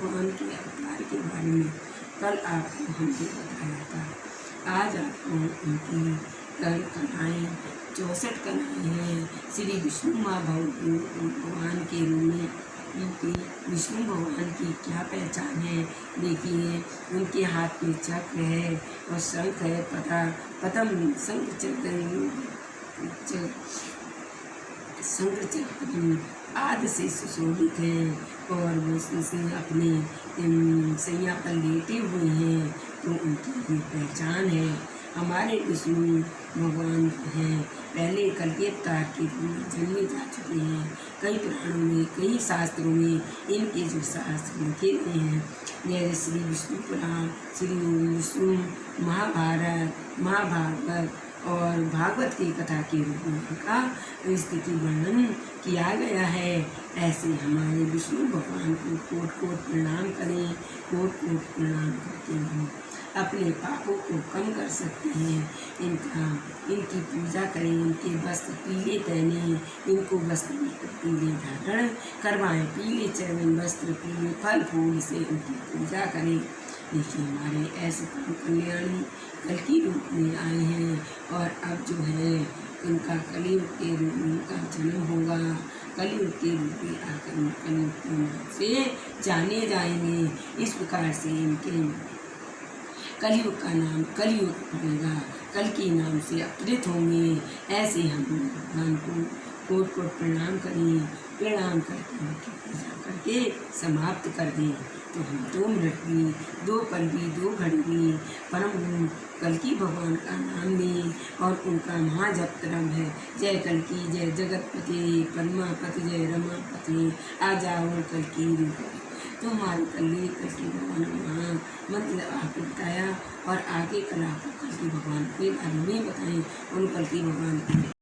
भगवान के अवतार के बारे में कल आपको हमने बताया था। आज आपको उनकी कल कलाएँ चौसठ कलाएँ हैं। श्री विष्णु माँ भगवान के रूप में उनकी विष्णु भगवान की क्या पहचान है? देखिए, उनके हाथ में चक्र है और शंख है पता पतम शंख चक्र शंकर चक्र आदि से सुशोभित हैं और वो से अपने सैया पर लेटे हुए हैं तो उनकी ये पहचान है। हमारे विष्णु भगवान हैं। पहले कल के जन्मे जा चुके हैं। कई पुराणों में, कई शास्त्रों में इनके जो शास्त्र लिखे गए हैं जैसे श्री विष्णु पुराण श्री विष्णु महाभारत, महाभागवत और भागवत की कथा के रूप में उनका स्थिति वर्णन किया गया है। ऐसे हमारे विष्णु भगवान को कोट कोट प्रणाम करें कोट कोट प्रणाम करते हम अपने पापों को कम कर सकते हैं। इनका, इनकी पूजा करें, इनके वस्त्र पीले पहने, इनको वस्त्र पीले धारण करवाएँ, पीले चरण वस्त्र, पीले फल फूल से इनकी पूजा करें। देखिए हमारे ऐसे कल्याणी कल की आए हैं और अब जो है इनका कलयुग के रूप में उनका जन्म होगा। कलयुग के रूप में आकर कलयुग से जाने जाएँगे। इस प्रकार से इनके कलयुग का नाम कलयुग पड़ेगा कल के नाम से अपृत होंगे। ऐसे हम भगवान को कोट कोट प्रणाम करें। प्रणाम करके उनकी पूजा करके समाप्त कर दें। तो हम दो मिनट भी दो पल भी दो घड़ी परम कल की भगवान का नाम लें और उनका महाजप क्रम है। जय कल की जय जगतपति, पद्मापति, जय रमापति, आ जाओ कल की रूप तो हमारे कल कल की भगवान वहाँ मतलब आपको बताया और आगे कल आपको कल की भगवान के बारे में बताएँ। उन कल की भगवान